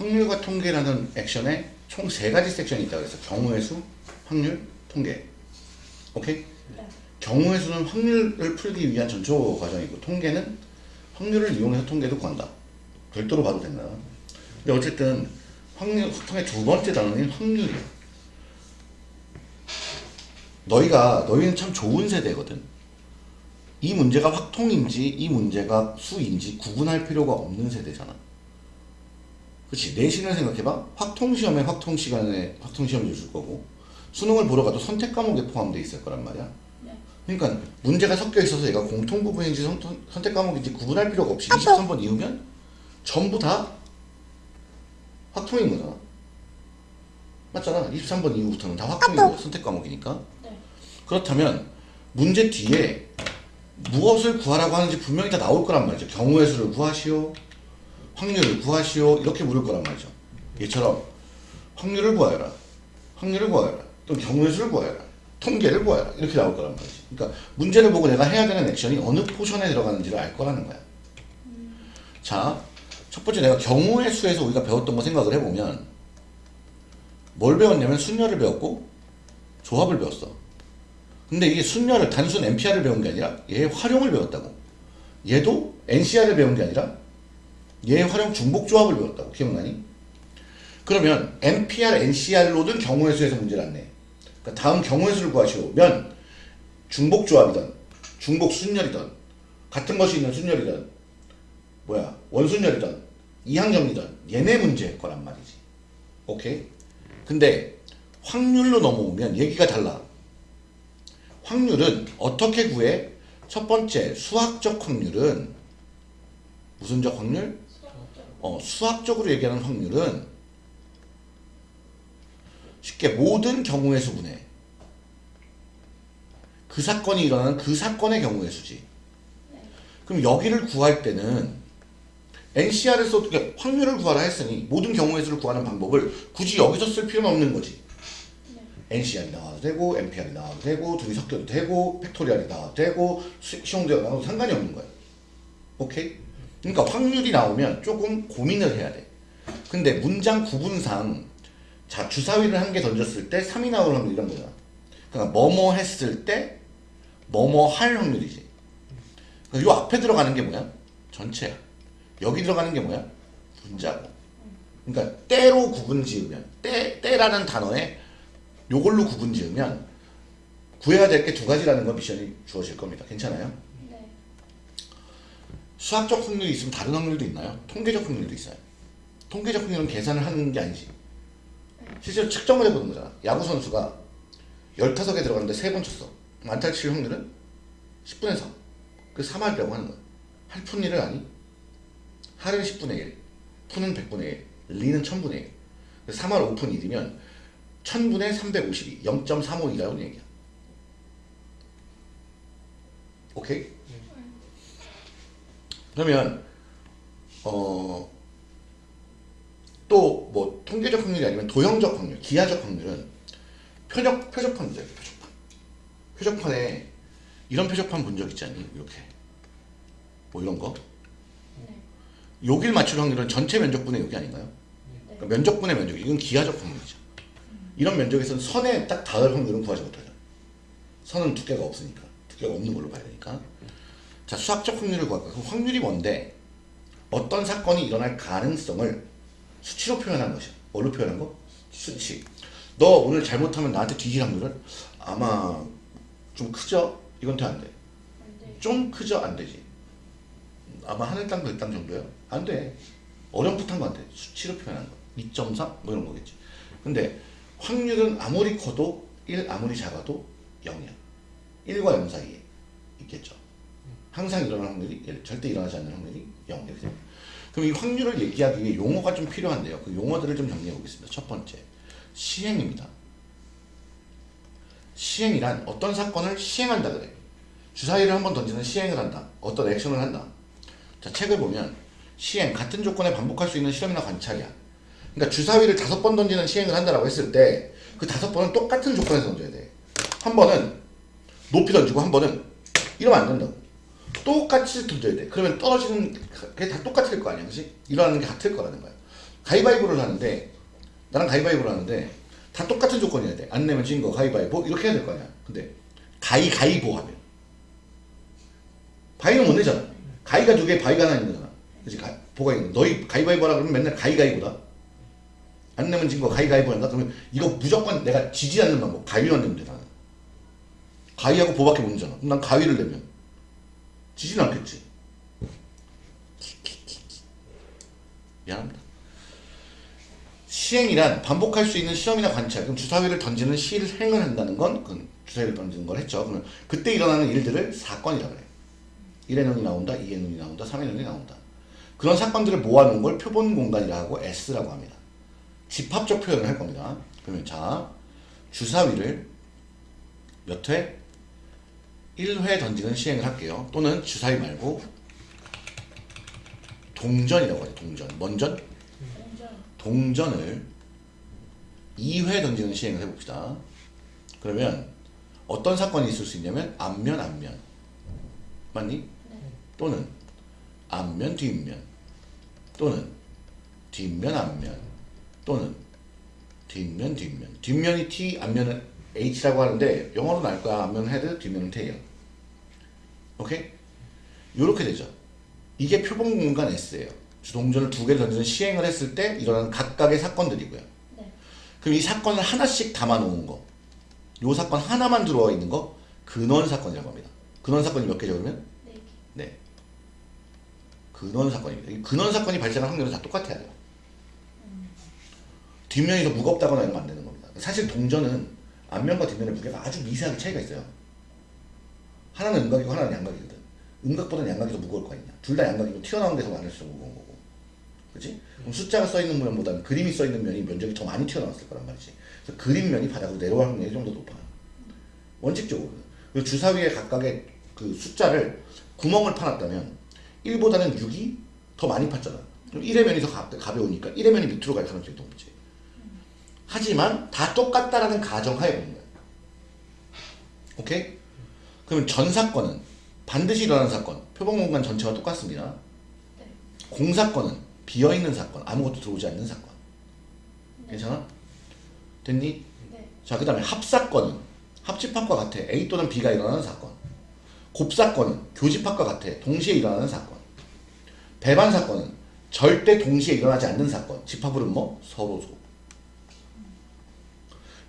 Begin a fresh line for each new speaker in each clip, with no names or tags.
확률과 통계라는 액션에 총 세 가지 섹션이 있다고 그래서 경우의 수, 확률, 통계. 오케이?
네.
경우의 수는 확률을 풀기 위한 전초 과정이고 통계는 확률을 이용해서 통계도 구한다. 별도로 봐도 된다. 근데 어쨌든 확률 소통의 두 번째 단어는 확률이야. 너희가 너희는 참 좋은 세대거든. 이 문제가 확통인지 이 문제가 수인지 구분할 필요가 없는 세대잖아. 그렇지 내신을 생각해봐. 확통 시험에 확통 시간에 확통 시험을 줄 거고 수능을 보러 가도 선택 과목에 포함되어 있을 거란 말이야.
네.
그러니까 문제가 섞여 있어서 얘가 공통 부분인지 선, 선택 과목인지 구분할 필요가 없이 23번 이후면 전부 다 확통인 거잖아. 맞잖아. 23번 이후부터는 다 확통인 거야. 선택 과목이니까.
네.
그렇다면 문제 뒤에 무엇을 구하라고 하는지 분명히 다 나올 거란 말이죠. 경우의 수를 구하시오. 확률을 구하시오. 이렇게 물을 거란 말이죠. 얘처럼 확률을 구하여라. 확률을 구하여라. 또 경우의 수를 구하여라. 통계를 구하여라. 이렇게 나올 거란 말이지. 그러니까 문제를 보고 내가 해야 되는 액션이 어느 포션에 들어가는지를 알 거라는 거야. 자, 첫 번째 내가 경우의 수에서 우리가 배웠던 거 생각을 해보면 뭘 배웠냐면 순열을 배웠고 조합을 배웠어. 근데 이게 순열을 단순 NPR을 배운 게 아니라 얘의 활용을 배웠다고. 얘도 NCR을 배운 게 아니라 얘의 활용 중복 조합을 배웠다고. 기억나니? 그러면 NPR, NCR로는 경우의 수에서 문제를 안 내. 그러니까 다음 경우의 수를 구하시오면 중복 조합이든 중복 순열이든 같은 것이 있는 순열이든 뭐야 원순열이든 이항점이든 얘네 문제일 거란 말이지. 오케이? 근데 확률로 넘어오면 얘기가 달라. 확률은 어떻게 구해? 첫 번째 수학적 확률은 무슨적 확률? 어, 수학적으로 얘기하는 확률은 쉽게 모든 경우의 수분에 그 사건이 일어나는 그 사건의 경우의 수지. 그럼 여기를 구할 때는 NCR에서 어떻게 확률을 구하라 했으니 모든 경우의 수를 구하는 방법을 굳이 여기서 쓸 필요는 없는 거지. nCr이 나와도 되고 nPr이 나와도 되고 둘이 섞여도 되고 factorial이 나와도 되고 시- 시험대가 나와도 상관이 없는 거야. 오케이? 그러니까 확률이 나오면 조금 고민을 해야 돼. 근데 문장 구분상 자 주사위를 한 개 던졌을 때 3이 나올 확률 이런 거잖아. 그러니까 뭐뭐 했을 때 뭐뭐 할 확률이지. 그러니까 요 앞에 들어가는 게 뭐야? 전체야. 여기 들어가는 게 뭐야? 분자고. 그러니까 때로 구분 지으면 때 때라는 단어에 요걸로 구분 지으면 구해야 될 게 두 가지라는 건 미션이 주어질 겁니다. 괜찮아요?
네.
수학적 확률이 있으면 다른 확률도 있나요? 통계적 확률도 있어요. 통계적 확률은 계산을 하는 게 아니지. 실제로 측정을 해보는 거잖아. 야구 선수가 15개 들어갔는데 3번 쳤어. 안타 칠 확률은 10분의 3. 그 3할이라고 하는 거야. 할푼 일을 아니? 할은 10분의 1, 푼은 100분의 1, 리는 1000분의 1. 3할 5푼 1이면 1000분의 352, 0.352라는 얘기야. 오케이? 그러면 어, 또 뭐 통계적 확률이 아니면 도형적 확률, 기하적 확률은 표적 표적판 문제예요. 표적판. 표적판에 이런 표적판 본 적 있지 않니? 이렇게 뭐 이런 거.
네.
여길 맞출 확률은 전체 면적분의 여기 아닌가요? 그러니까 면적분의 면적 이건 기하적 확률이죠. 이런 면적에서는 선에 딱 닿을 확률은 구하지 못하죠. 선은 두께가 없으니까 두께가 없는 걸로 봐야 되니까. 자 수학적 확률을 구할까? 그 확률이 뭔데? 어떤 사건이 일어날 가능성을 수치로 표현한 것이야. 뭘로 표현한 거? 수치. 너 오늘 잘못하면 나한테 뒤질 확률은 아마 좀 크죠? 이건 돼안 돼.
안 돼.
좀 크죠? 안 되지. 아마 하늘 땅, 별땅 정도요? 안 돼. 어렴풋한 거 안 돼. 수치로 표현한 거. 2.3? 뭐 이런 거겠지. 근데 확률은 아무리 커도 1, 아무리 작아도 0이야. 1과 0 사이에 있겠죠. 항상 일어나는 확률이 1, 절대 일어나지 않는 확률이 0 이렇게 됩니다. 그럼 이 확률을 얘기하기 위해 용어가 좀 필요한데요. 그 용어들을 좀 정리해 보겠습니다. 첫 번째, 시행입니다. 시행이란 어떤 사건을 시행한다 그래. 주사위를 한번 던지는 시행을 한다. 어떤 액션을 한다. 자, 책을 보면 시행, 같은 조건에 반복할 수 있는 실험이나 관찰이야. 그러니까 주사위를 다섯 번 던지는 시행을 한다라고 했을 때 그 다섯 번은 똑같은 조건에서 던져야 돼. 한 번은 높이 던지고 한 번은 이러면 안 된다고. 똑같이 던져야 돼. 그러면 떨어지는 게 다 똑같을 거 아니야. 그지? 일어나는 게 같을 거라는 거야. 가위바위보를 하는데 나랑 가위바위보를 하는데 다 똑같은 조건이어야 돼. 안 내면 진 거 가위바위보 이렇게 해야 될 거 아니야. 근데 가위가위보 하면 바위는 못 내잖아. 가위가 두 개, 바위가 하나 있는 거잖아. 그렇지? 가, 보가 있는 거. 너희 가위바위보 하라 그러면 맨날 가위가위보다. 안 내면 진 거 가위가위보 한다? 그러면 이거 무조건 내가 지지 않는 방법. 가위만 내면 돼, 나는. 가위하고 보밖에 못 내잖아. 그럼 난 가위를 내면 지지는 않겠지. 미안합니다. 시행이란 반복할 수 있는 시험이나 관찰, 그럼 주사위를 던지는 실행을 한다는 건그 주사위를 던지는 걸 했죠. 그러면 그때 일어나는 일들을 사건이라 그래. 1의 눈이 나온다, 2의 눈이 나온다, 3의 눈이 나온다. 그런 사건들을 모아놓은 걸 표본 공간이라 하고 S라고 합니다. 집합적 표현을 할 겁니다. 그러면 자, 주사위를 몇 회? 1회 던지는 시행을 할게요. 또는 주사위 말고 동전이라고 하죠. 동전. 뭔 전?
공전
동전을 2회 던지는 시행을 해봅시다. 그러면 어떤 사건이 있을 수 있냐면 앞면 앞면 맞니?
네.
또는 앞면 뒷면 또는 뒷면 앞면 또는 뒷면 뒷면 뒷면이 T 앞면은 H라고 하는데 영어로 나올 거야 앞면은 head 뒷면은 tail 오케이? 요렇게 되죠 이게 표본 공간 S예요 자 동전을 두개 던지는 시행을 했을 때 일어나는 각각의 사건들이고요
네.
그럼 이 사건을 하나씩 담아 놓은 거. 요 사건 하나만 들어와 있는 거 근원 사건이라고 합니다. 근원 사건이 몇 개죠 그러면?
네 개.
네. 근원 사건입니다. 이 근원 사건이 발생할 확률은 다 똑같아야 돼요. 뒷면이 더 무겁다거나 거안 되는 겁니다. 사실 동전은 앞면과 뒷면의 무게가 아주 미세하게 차이가 있어요. 하나는 음각이고 하나는 양각이거든. 음각보다는 양각이 더 무거울 거 아니냐. 둘 다 양각이고 튀어나온 데서 많을수록 무거운 거고. 그지? 그럼 숫자가 써 있는 면보다는 그림이 써 있는 면이 면적이 더 많이 튀어나왔을 거란 말이지. 그래서 그림면이 바닥으로 내려갈 확률이 좀 더 높아요. 원칙적으로. 주사위에 각각의 그 숫자를 구멍을 파놨다면 1보다는 6이 더 많이 팠잖아. 그럼 1의 면이 더 가, 가벼우니까 1의 면이 밑으로 갈 가능성이 높지. 하지만 다 똑같다라는 가정하에 보는 거야. 오케이? 그러면 전 사건은 반드시 일어나는 사건, 표본 공간 전체와 똑같습니다.
네.
공사건은 비어있는 사건, 아무것도 들어오지 않는 사건. 괜찮아? 됐니?
네.
자, 그 다음에 합사건은 합집합과 같아. A 또는 B가 일어나는 사건. 곱사건은 교집합과 같아. 동시에 일어나는 사건. 배반 사건은 절대 동시에 일어나지 않는 사건. 집합으로는 뭐? 서로 소.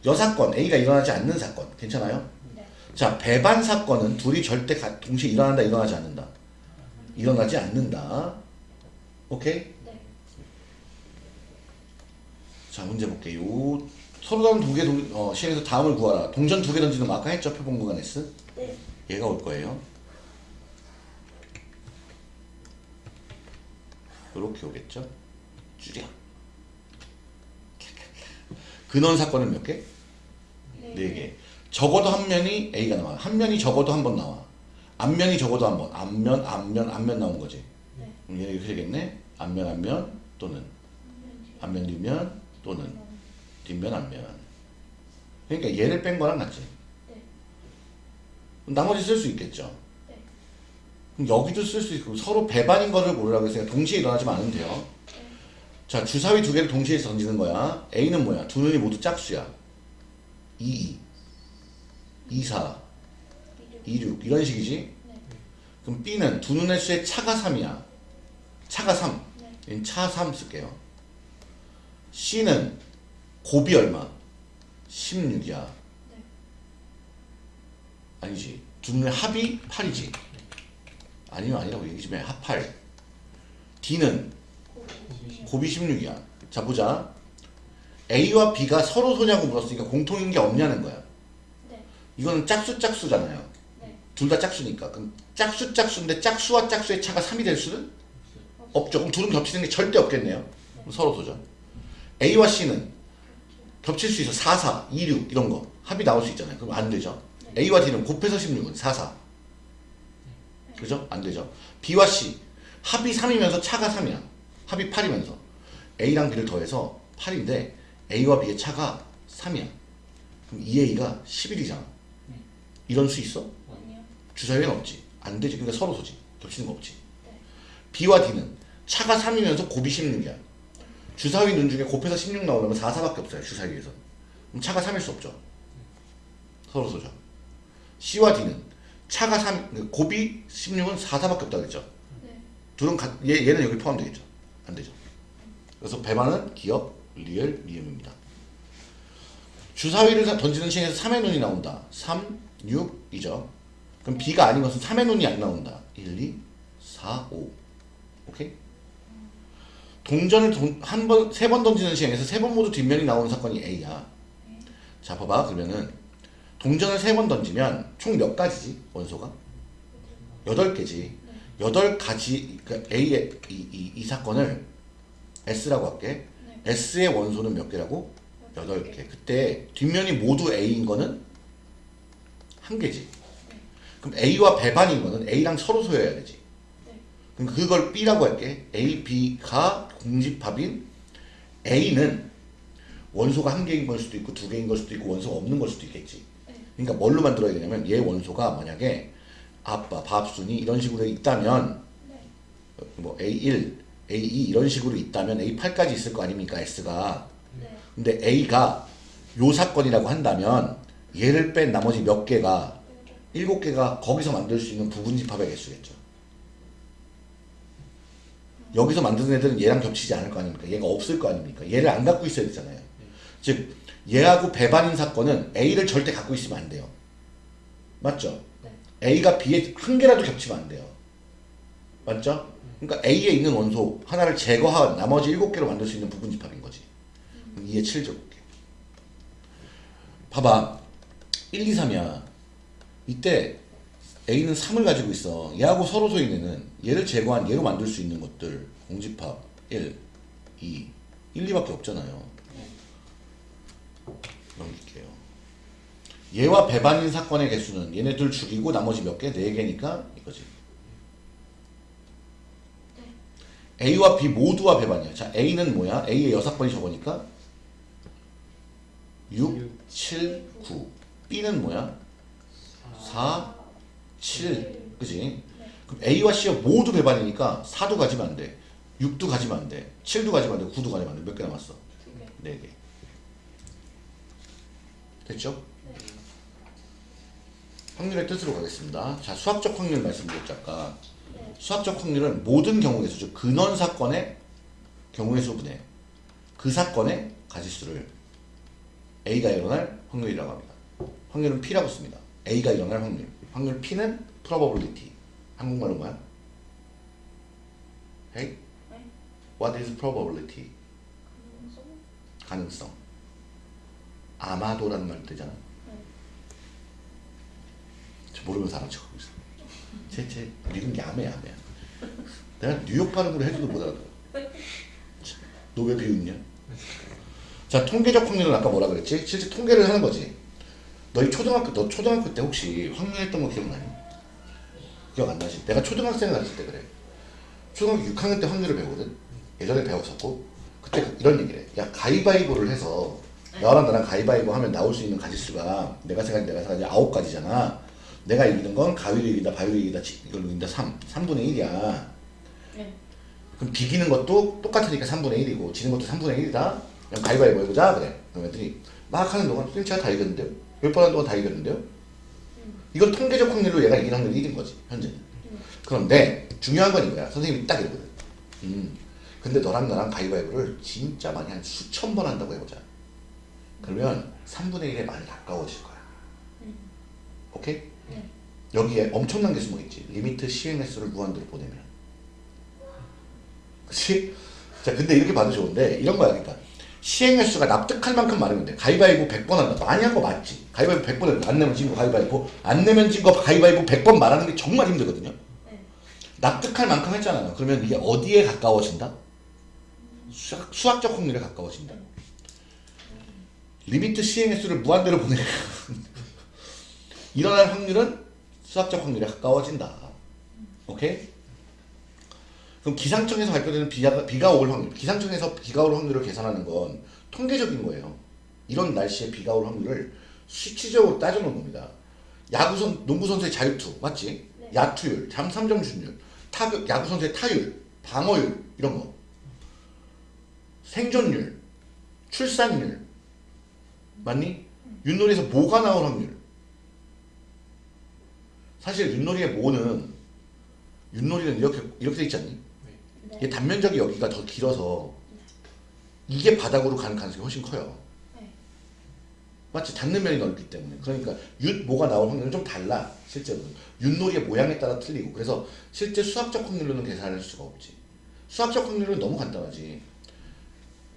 여사건, A가 일어나지 않는 사건. 괜찮아요?
네.
자, 배반 사건은 둘이 절대 가- 동시에 일어난다, 일어나지 않는다. 일어나지 않는다. 오케이?
네.
자, 문제 볼게요. 서로 다른 두개 어, 시행해서 다음을 구하라. 동전 두 개 던지는 거 아까 했죠? 표본 구간 S.
네.
얘가 올 거예요. 이렇게 오겠죠? 줄여. 근원 사건은 몇 개?
네.
네 개. 적어도 한 면이 A가 나와. 한 면이 적어도 한 번 나와. 앞면이 적어도 한 번. 앞면, 앞면, 앞면 나온 거지.
네.
얘 이렇게 되겠네. 앞면, 앞면 또는 앞면, 뒷면 또는 뒷면, 앞면. 그러니까 얘를 뺀 거랑 같지.
네.
나머지 쓸 수 있겠죠.
네.
그럼 여기도 쓸 수 있고 서로 배반인 거를 고르라고 했어요. 동시에 일어나지만 않으면 돼요. 자, 주사위 두 개를 동시에 던지는 거야. A는 뭐야? 두 눈이 모두 짝수야. 2, 2, 2, 4,
이륙.
2, 6 이런 식이지?
네.
그럼 B는 두 눈의 수의 차가 3이야. 차가 3.
네.
얘는 차3 쓸게요. C는 곱이 얼마? 16이야.
네.
아니지. 두 눈의 합이 8이지. 아니면 아니라고 얘기 좀 해. 합 8. D는
고비.
곱이 16이야. 자, 보자. A와 B가 서로 소냐고 물었으니까 공통인 게 없냐는 거야.
네.
이거는 짝수 짝수잖아요.
네.
둘다 짝수니까. 그럼 짝수 짝수인데 짝수와 짝수의 차가 3이 될 수는 없죠. 그럼 둘은 겹치는 게 절대 없겠네요. 서로 소죠. A와 C는 겹칠 수 있어. 4, 4, 2, 6 이런 거. 합이 나올 수 있잖아요. 그럼 안 되죠. A와 D는 곱해서 16은 4, 4. 그죠? 안 되죠. B와 C 합이 3이면서 차가 3이야. 합이 8이면서 A랑 B를 더해서 8인데 A와 B의 차가 3이야. 그럼 2A가 11이잖아. 이런 수 있어?
아니요.
주사위는 없지. 안 되지. 그러니까 서로 소지. 겹치는 거 없지.
네.
B와 D는 차가 3이면서 곱이 16이야. 주사위 눈 중에 곱해서 16 나오려면 4, 4밖에 없어요. 주사위에서. 그럼 차가 3일 수 없죠. 서로 소죠. C와 D는 차가 3, 곱이 16은 4, 4밖에 없다 그랬죠.
네.
둘은 가, 얘, 얘는 여기 포함되겠죠. 안 되죠. 그래서 배만은 기억, 리을, 리음입니다. 주사위를 던지는 시행에서 3의 눈이 나온다. 3, 6, 이죠. 그럼 B가 아닌 것은 3의 눈이 안 나온다. 1, 2, 4, 5. 오케이? 동전을 동, 한 번, 세 번 던지는 시행에서 세 번 모두 뒷면이 나오는 사건이 A야. 자, 봐봐. 그러면은 동전을 세 번 던지면 총 몇 가지지? 원소가? 여덟 개지. 여덟 가지, 그러니까 A의 이, 이, 이 사건을 S라고 할게.
네.
S의 원소는 몇 개라고? 여덟 개. 그때 뒷면이 모두 A인 거는 한 개지. 그럼 A와 배반인 거는 A랑 서로 소여야 되지.
네.
그럼 그걸 B라고 할게. A, B가 공집합인 A는 원소가 한 개인 걸 수도 있고 두 개인 걸 수도 있고 원소가 없는 걸 수도 있겠지.
네.
그러니까 뭘로 만들어야 되냐면 얘 원소가 만약에 아빠, 밥순이 이런 식으로 있다면
네.
뭐 A1, A2 이런 식으로 있다면 A8까지 있을 거 아닙니까 S가.
네.
근데 A가 요 사건이라고 한다면 얘를 뺀 나머지 몇 개가 일곱 개가 거기서 만들 수 있는 부분 집합의 개수겠죠. 여기서 만드는 애들은 얘랑 겹치지 않을 거 아닙니까? 얘가 없을 거 아닙니까? 얘를 안 갖고 있어야 되잖아요. 즉 얘하고 배반인 사건은 A를 절대 갖고 있으면 안 돼요. 맞죠?
네.
A가 B에 한 개라도 겹치면 안 돼요. 맞죠? 그러니까 A에 있는 원소 하나를 제거한 나머지 일곱 개로 만들 수 있는 부분 집합인 거지. 2에 7 적을게. 봐봐. 1, 2, 3이야. 이때 A는 3을 가지고 있어. 얘하고 서로 소인 애는 얘를 제거한 얘로 만들 수 있는 것들 공집합 1, 2, 1, 2밖에 없잖아요. 넘길게요. 얘와 배반인 사건의 개수는 얘네들 죽이고 나머지 몇 개? 4개니까 이거지. A와 B 모두와 배반이야. 자, A는 뭐야? A의 여섯 번이 저거니까 6, 7, 9. B는 뭐야? 4, 7. 그지? 그럼 A와 C가 모두 배반이니까 4도 가지면 안 돼. 6도 가지면 안 돼. 7도 가지면 안 돼. 9도 가지면 안 돼. 몇 개 남았어?
두 개.
4개. 됐죠? 확률의 뜻으로 가겠습니다. 자, 수학적 확률 말씀드렸죠, 아까.
네.
수학적 확률은 모든 경우의 수죠. 근원 사건의 경우의 수분의 그 사건의 가지수를 A가 일어날 확률이라고 합니다. 확률은 P라고 씁니다. A가 일어날 확률. 확률 P는 probability. 한국말로 뭐야? Hey?
네.
What is probability?
가능성?
아마도라는 말 뜨잖아.
네.
저 모르면서 알아척하고 있어. 쟤쟤 읽은 게 아메야 아메야. 내가 뉴욕 발음으로 해줘도 못 알아들어. 너 왜 비웃냐? 자 통계적 확률은 아까 뭐라 그랬지? 실제 통계를 하는 거지. 너희 초등학교 너 초등학교 때 혹시 확률했던 거 기억나니? 기억 안 나지? 내가 초등학생 가르칠 때 그래. 초등학교 6학년 때 확률을 배우거든. 예전에 배웠었고 그때 이런 얘기를 해. 야 가위바위보를 해서 너랑 나랑 가위바위보 하면 나올 수 있는 가지수가 내가 생각한 내가 생각한 아홉 가지잖아. 내가 이기는 건 가위로 이긴다, 바위로 이긴다, 지- 이걸로 이긴다 3. 3분의 1이야.
네.
그럼 비기는 것도 똑같으니까 3분의 1이고 지는 것도 3분의 1이다. 그냥 가위바위보 해보자 그래. 그럼 애들이 막 하는 동안 선생님 제가 다 이겼는데요? 몇번 하는 동안 다 이겼는데요? 이건 통계적 확률로 얘가 이긴 확률이 1인 거지 현재는. 그런데 중요한 건 이거야. 선생님이 딱 이러거든. 음. 근데 너랑 나랑 가위바위보를 진짜 많이 한 수천 번 한다고 해보자. 그러면 3분의 1에 많이 가까워질 거야. 오케이?
네.
여기에 엄청난 게 숨어 있지. limit 시행 횟수를 무한대로 보내면. 그치? 자, 근데 이렇게 봐도 좋은데, 이런 거야, 그러니까. 시행 횟수가 납득할 만큼 많으면 돼. 가위바위보 100번 한다. 많이 한 거 맞지. 가위바위보 100번 해도 안 내면 진 거 가위바위보. 안 내면 진 거 가위바위보 100번 말하는 게 정말 힘들거든요.
네.
납득할 만큼 했잖아요. 그러면 이게 어디에 가까워진다? 수학, 수학적 확률에 가까워진다. limit 시행 횟수를 무한대로 보내면 일어날 확률은 수학적 확률에 가까워진다. 오케이? 그럼 기상청에서 발표되는 비가, 비가 올 확률, 기상청에서 비가 올 확률을 계산하는 건 통계적인 거예요. 이런 날씨에 비가 올 확률을 수치적으로 따져놓은 겁니다. 야구선, 농구선수의 자유투, 맞지?
네.
야투율, 잠 3점 슛율, 타, 야구선수의 타율, 방어율, 이런 거. 생존율, 출산율. 맞니? 윷놀이에서 뭐가 나올 확률? 사실 윷놀이의 뭐는 윷놀이는 이렇게 이렇게 돼 있지 않니?
네.
이게 단면적이 여기가 더 길어서 이게 바닥으로 가는 가능성이 훨씬 커요.
네.
맞지? 닿는 면이 넓기 때문에. 그러니까 윷 뭐가 나올 확률은 좀 달라. 실제로. 윷놀이의 모양에 따라 틀리고. 그래서 실제 수학적 확률로는 계산할 수가 없지. 수학적 확률은 너무 간단하지.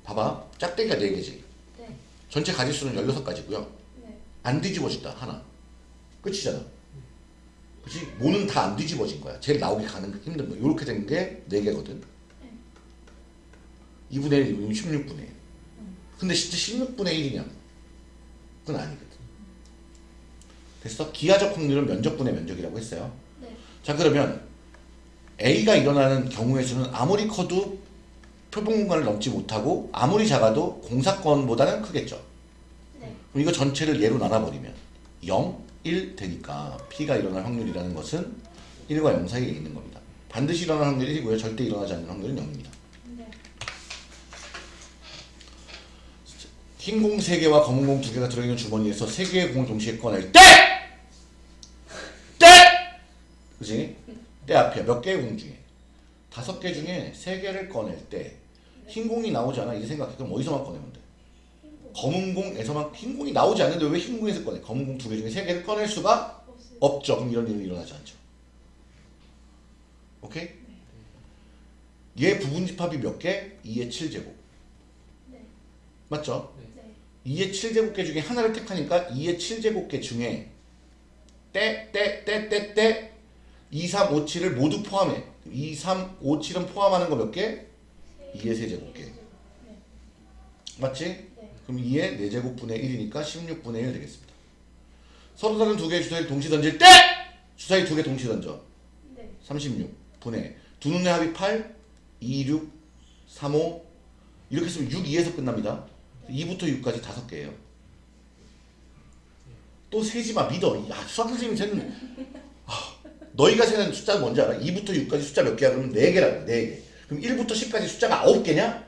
봐봐. 짝대기가 4개지.
네.
전체 가지수는 16가지고요.
네.
안 뒤집어진다. 하나. 끝이잖아. 그치? 뭐는 다 안 뒤집어진 거야. 제일 나오기 가는 힘든 거. 이렇게 된 게 4개거든. 2분의 1이면 16분의 1. 근데 진짜 16분의 1이냐? 그건 아니거든. 됐어? 기하적 확률은 면적분의 면적이라고 했어요.
네.
자 그러면 A가 일어나는 경우의 수는 아무리 커도 표본 공간을 넘지 못하고 아무리 작아도 공사건보다는 크겠죠.
네.
그럼 이거 전체를 예로 나눠버리면 0, 1 되니까 P가 일어날 확률이라는 것은 1과 0 사이에 있는 겁니다. 반드시 일어날 확률이 1이고요. 절대 일어나지 않는 확률은 0입니다.
네.
흰 공 3개와 검은 공 2개가 들어있는 주머니에서 3개의 공을 동시에 꺼낼 때! 때! 그지? 때 앞에 몇 개의 공 중에 5개 중에 3개를 꺼낼 때 흰 공이 나오지 않아? 이제 생각해. 그럼 어디서만 꺼내면 돼? 검은 공에서만 흰 공이 나오지 않는데 왜 흰 공에서 꺼내? 검은 공 2개 중에 3개를 꺼낼 수가. 없죠. 그럼 이런 일은 일어나지 않죠. 오케이? 얘 부분 집합이 몇 개? 2의 7제곱.
네.
맞죠?
네.
2의 7제곱계 중에 하나를 택하니까 2의 7제곱계 중에 때, 때, 때, 때, 때 2, 3, 5, 7을 모두 포함해. 2, 3, 5, 7은 포함하는 거 몇 개? 2의 세제곱계.
네.
맞지?
네.
그럼 2의 4제곱분의 1이니까 16분의 1 되겠습니다. 서로 다른 두 개의 주사위를 동시 던질 때! 주사위 두 개 동시 던져.
네.
36분의 두 눈의 합이 8, 2, 6, 3, 5 이렇게 쓰면 6, 2에서 끝납니다. 2부터 6까지 다섯 개예요. 또 세지 마 믿어. 야 수학 선생님 쟤는 아, 너희가 세는 숫자 뭔지 알아? 2부터 6까지 숫자 몇 개야? 그러면 4개라고 4개. 그럼 1부터 10까지 숫자가 9개냐?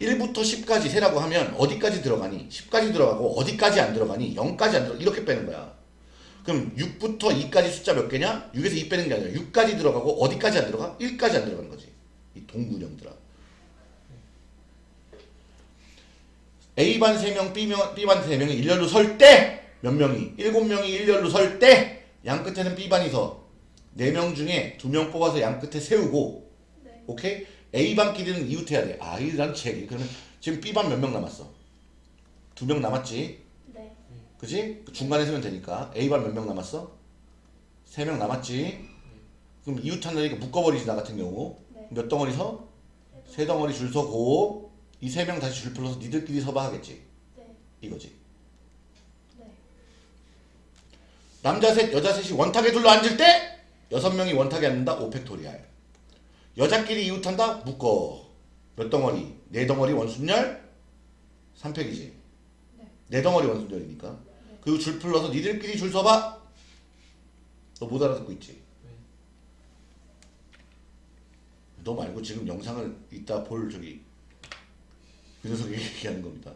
1부터 10까지 세라고 하면 어디까지 들어가니? 10까지 들어가고 어디까지 안 들어가니? 0까지 안 들어가 이렇게 빼는 거야. 그럼 6부터 2까지 숫자 몇 개냐? 6에서 2 빼는 게 아니라 6까지 들어가고 어디까지 안 들어가? 1까지 안 들어가는 거지. 이 동군형들아. A반 3명, B명, B반 3명이 일렬로 설 때 몇 명이? 7명이 일렬로 설 때 양 끝에는 B반이 서 4명 중에 2명 뽑아서 양 끝에 세우고
네.
오케이? A반끼리는 이웃해야 돼. 아, 이란 책이. 그러면 지금 B반 몇 명 남았어? 2명 남았지?
네.
그지? 그 중간에 세면 되니까 A반 몇 명 남았어? 3명 남았지? 그럼 이웃한다니까 묶어버리지 나 같은 경우
네.
몇 덩어리 서? 세 덩어리 줄 서고 이 세 명 다시 줄 풀러서 니들끼리 서봐 하겠지
네.
이거지
네.
남자 셋 여자 셋이 원탁에 둘러 앉을 때 여섯 명이 원탁에 앉는다 오펙토리알 여자끼리 이웃한다 묶어 몇 덩어리? 네 덩어리 원순열 3팩이지
네.
네 덩어리 원순열이니까 그리고 줄 풀러서 니들끼리 줄 서봐 너 못 알아듣고 있지? 너 말고 지금 영상을 이따 볼 저기 그 녀석이 얘기하는 겁니다.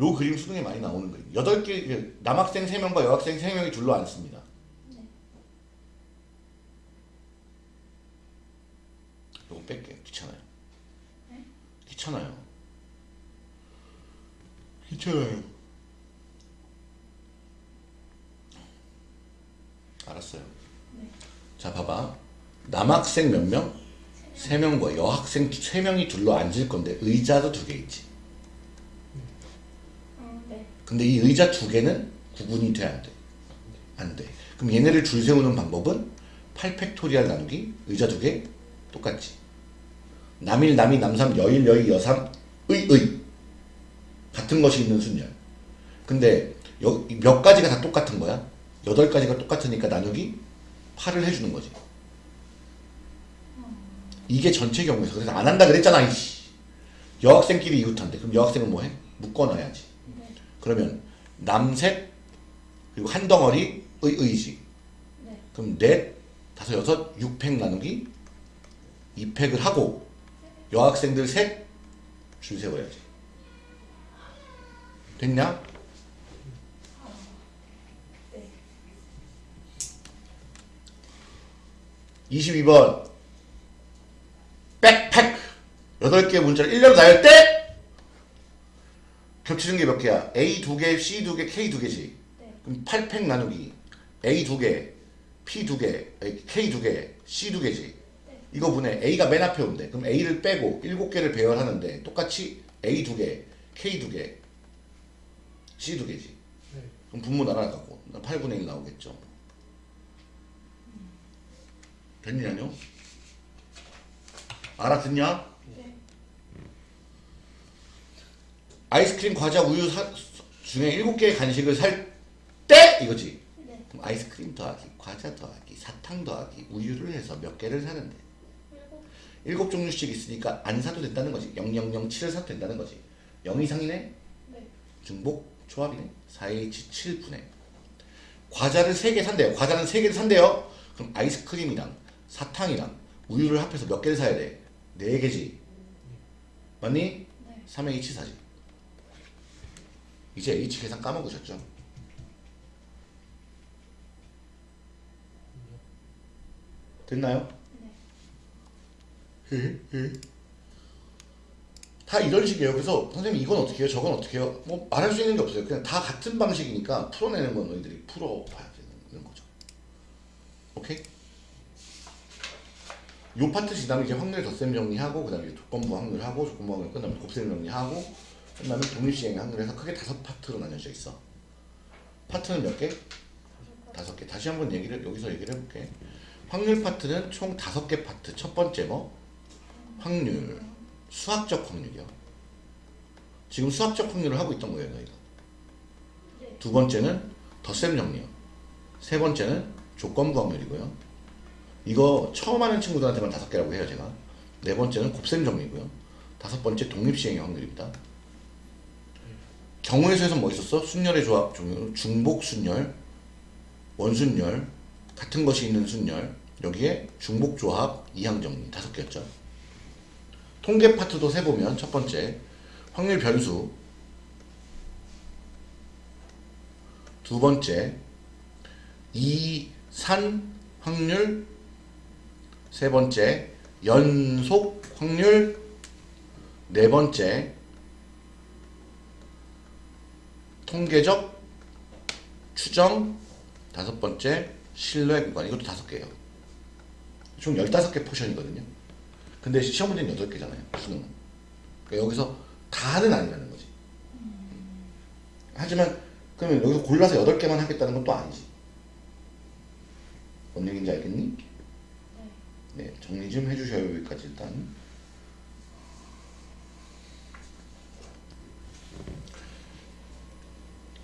요 그림 수능에 많이 나오는 그림. 여덟 개그 남학생 3명과 여학생 3명이 줄로 앉습니다.
네.
요거 뺄게요. 귀찮아요.
네?
귀찮아요. 귀찮아요. 알았어요.
네.
자, 봐봐. 남학생 몇 명? 세 명과 여학생 세 명이 둘러 앉을 건데 의자도 두 개 있지.
어, 네.
근데 이 의자 두 개는 구분이 돼 안 돼? 안 돼. 그럼 얘네를 줄 세우는 방법은 8팩토리알 나누기 의자 두 개 똑같지. 남일 남이 남삼 여일 여이 여삼 의 의 같은 것이 있는 순열. 근데 여, 몇 가지가 다 똑같은 거야? 여덟 가지가 똑같으니까 나누기 8을 해주는 거지. 이게 전체 경우에서 그래서 안 한다 그랬잖아 이씨. 여학생끼리 이웃한데 그럼 여학생은 뭐해? 묶어놔야지.
네.
그러면 남셋 그리고 한 덩어리 의 의지
네.
그럼 넷 다섯 여섯 육팩 나누기 입획을 하고 여학생들 셋 줄 세워야지. 됐냐?
네.
22번 백팩 8개 문자를 1년 나열 때 겹치는 게 몇 개야? A 2개, C 2개, K 2개지.
네.
그럼 8팩 나누기 A 2개, P 2개, K 2개, C 2개지. 이거 분해 A가 맨 앞에 온대. 그럼 A를 빼고 7개를 배열하는데 똑같이 A 2개, K 2개, C 2개지.
네.
그럼 분모 날아가고 8분의 1 나오겠죠. 됐냐뇨? 알아듣냐?
네.
아이스크림, 과자, 우유 사, 중에 7개의 간식을 살 때 이거지.
네.
그럼 아이스크림 더하기, 과자 더하기, 사탕 더하기, 우유를 해서 몇 개를 사는데 일곱. 종류씩 있으니까 안 사도 된다는 거지. 0007을 사도 된다는 거지. 0 이상이네?
네.
중복 조합이네. 4H 7분의 과자를 3개 산대요. 과자는 3개를 산대요. 그럼 아이스크림이랑 사탕이랑 우유를 합해서 몇 개를 사야 돼? 4개지. 맞니?
네.
3H 사지. 이제 H 계산 까먹으셨죠? 됐나요?
네.
다 이런 식이에요. 그래서 선생님 이건 어떻게 해요? 저건 어떻게 해요? 뭐 말할 수 있는 게 없어요. 그냥 다 같은 방식이니까 풀어내는 건 너희들이 풀어봐야 되는 거죠. 오케이? 요 파트 지나면 이제 확률 덧셈 정리하고 그 다음에 이제 조건부 확률하고 조건부 확률 끝나면 곱셈 정리하고 끝나면 독립시행 확률해서 크게 다섯 파트로 나뉘어져 있어. 파트는 몇 개? 다섯 개. 다시 한번 얘기를 여기서 얘기를 해볼게. 확률 파트는 총 다섯 개 파트. 첫 번째 뭐? 확률. 수학적 확률이요. 지금 수학적 확률을 하고 있던 거예요, 너희가.
네.
두 번째는 덧셈 정리요. 세 번째는 조건부 확률이고요. 이거 처음 하는 친구들한테만 다섯 개라고 해요, 제가. 네 번째는 곱셈 정리고요. 다섯 번째 독립시행의 확률입니다. 경우의 수에서 뭐 있었어? 순열의 조합 종류, 중복 순열, 원순열, 같은 것이 있는 순열, 여기에 중복 조합, 이항 정리 다섯 개였죠. 통계 파트도 세보면 첫 번째 확률 변수. 두 번째 이산 확률. 세 번째 연속 확률. 네 번째 통계적 추정. 다섯 번째 신뢰 구간. 이것도 다섯 개예요. 총 15개 포션이거든요. 근데 시험 문제는 8개잖아요. 수능은. 그러니까 여기서 다는 아니라는 거지. 하지만 그러면 여기서 골라서 8개만 하겠다는 건 또 아니지. 뭔 얘기인지 알겠니?
네.
네, 정리 좀 해주셔요. 여기까지 일단.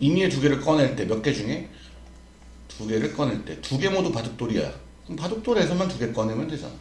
임의의 두 개를 꺼낼 때 몇 개 중에 두 개를 꺼낼 때 두 개 모두 바둑돌이야. 그럼 바둑돌에서만 두 개 꺼내면 되잖아.